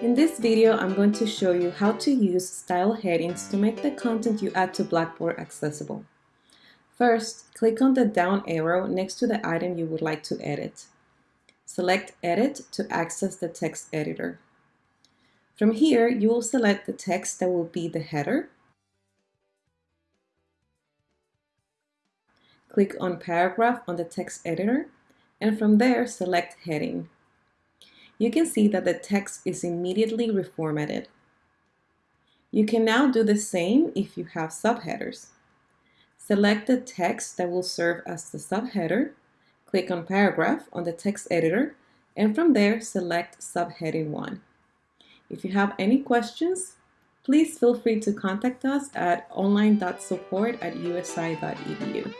In this video, I'm going to show you how to use style headings to make the content you add to Blackboard accessible. First, click on the down arrow next to the item you would like to edit. Select Edit to access the text editor. From here, you will select the text that will be the header. Click on Paragraph on the text editor, and from there, select Heading you can see that the text is immediately reformatted. You can now do the same if you have subheaders. Select the text that will serve as the subheader, click on Paragraph on the text editor, and from there select Subheading 1. If you have any questions, please feel free to contact us at online.support at usi.edu.